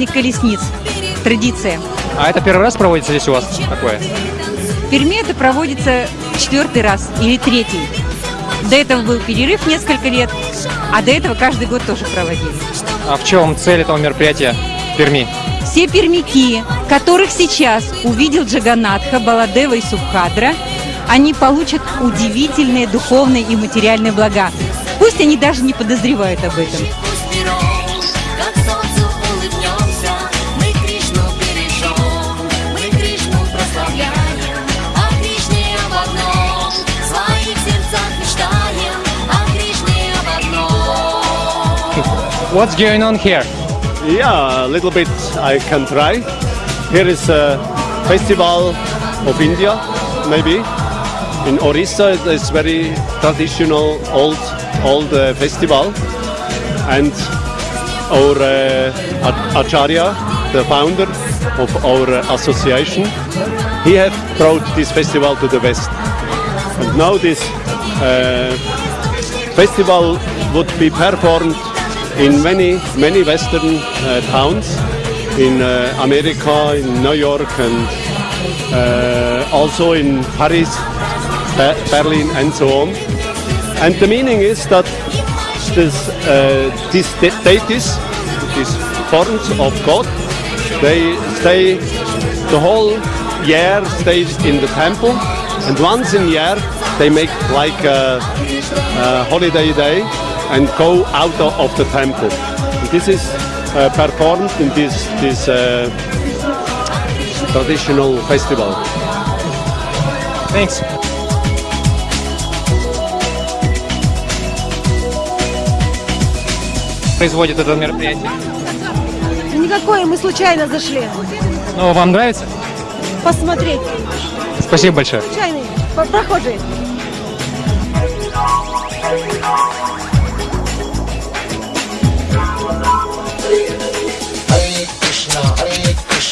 праздник колесниц. Традиция. А это первый раз проводится здесь у вас такое? В Перми это проводится четвертый раз или третий. До этого был перерыв несколько лет, а до этого каждый год тоже проводили. А в чем цель этого мероприятия в Перми? Все пермяки, которых сейчас увидел Джаганатха, Баладева и Субхадра, они получат удивительные духовные и материальные блага. Пусть они даже не подозревают об этом. What's going on here? Yeah, a little bit I can try. Here is a festival of India, maybe. In Orissa, it's very traditional, old, old uh, festival. And our uh, Acharya, the founder of our uh, association, he have brought this festival to the West. And now this uh, festival would be performed in many many western uh, towns in uh, America, in New York, and uh, also in Paris, Be- Berlin, and so on. And the meaning is that this uh, these de- deities, these forms of God, they stay the whole year stay in the temple, and once in year they make like a, a holiday day and go out of the temple. This is uh, performed in this this uh, traditional festival. Thanks. Производит это мероприятие. Никакое, мы случайно зашли. Ну, вам нравится? Посмотреть. Спасибо большое. Случайные по-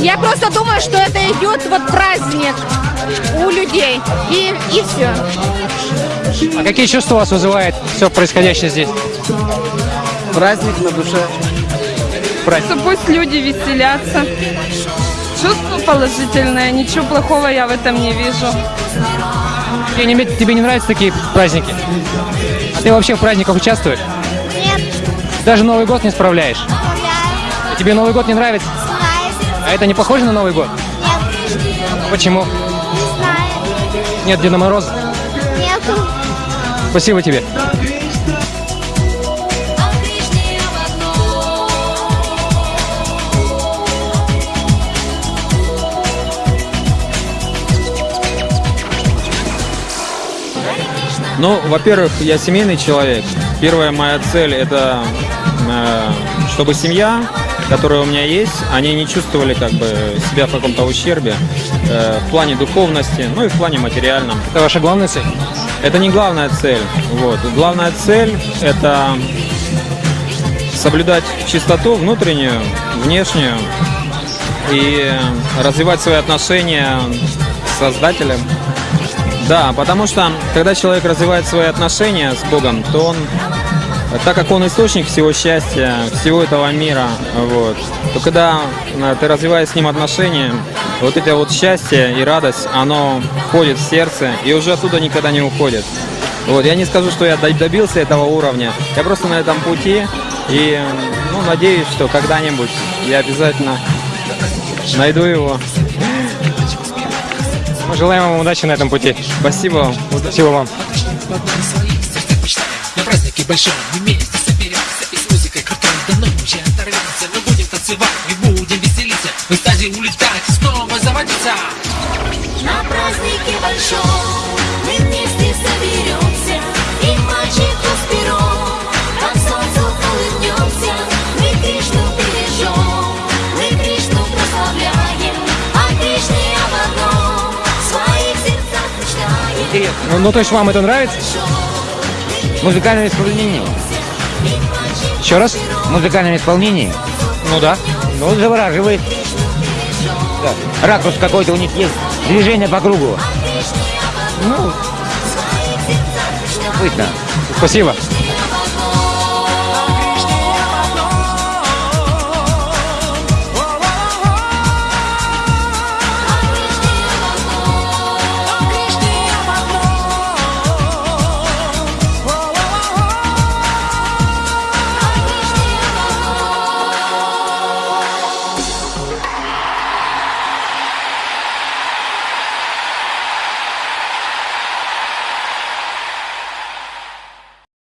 Я просто думаю, что это идет вот праздник у людей. И, и все. А какие чувства у вас вызывает все происходящее здесь? Праздник на душе. Праздник. Пусть люди веселятся. Чувство положительное, ничего плохого я в этом не вижу. Тебе не, тебе не нравятся такие праздники? А ты вообще в праздниках участвуешь? Нет, Даже Новый год не справляешь? А тебе Новый год не нравится? А это не похоже на Новый год? Нет, Почему? не знаю. Нет Деда Мороза? Нету. Спасибо тебе. Ну, во-первых, я семейный человек. Первая моя цель это э, чтобы семья, которая у меня есть, они не чувствовали как бы себя в каком-то ущербе э, в плане духовности, ну и в плане материальном. Это ваша главная цель? Это не главная цель. Вот. Главная цель это соблюдать чистоту внутреннюю, внешнюю и развивать свои отношения с Создателем. Да, потому что когда человек развивает свои отношения с Богом, то он, так как он источник всего счастья, всего этого мира, вот, то когда э, ты развиваешь с ним отношения, вот это вот счастье и радость, оно входит в сердце и уже оттуда никогда не уходит. Вот, я не скажу, что я добился этого уровня, я просто на этом пути и ну, надеюсь, что когда-нибудь я обязательно найду его. Мы желаем вам удачи на этом пути. Спасибо. Спасибо вам. Празднике большом мы вместе соберемся И с музыкой крутой до ночи оторвемся. Мы будем танцевать и будем веселиться. В экстазе улетать и снова заводиться. На празднике большом мы вместе соберемся И мальчику с пером. Как солнцу улыбнемся Мы Кришну бережем. Мы Кришну прославляем А Кришне об одном. В своих сердцах мечтаем Интересно. Ну, ну, то есть вам это нравится? В музыкальном исполнении. Еще раз? В музыкальном исполнении. Ну да. Ну, завораживает. Да. Ракурс какой-то у них есть. Движение по кругу. Ну, Пытно. спасибо.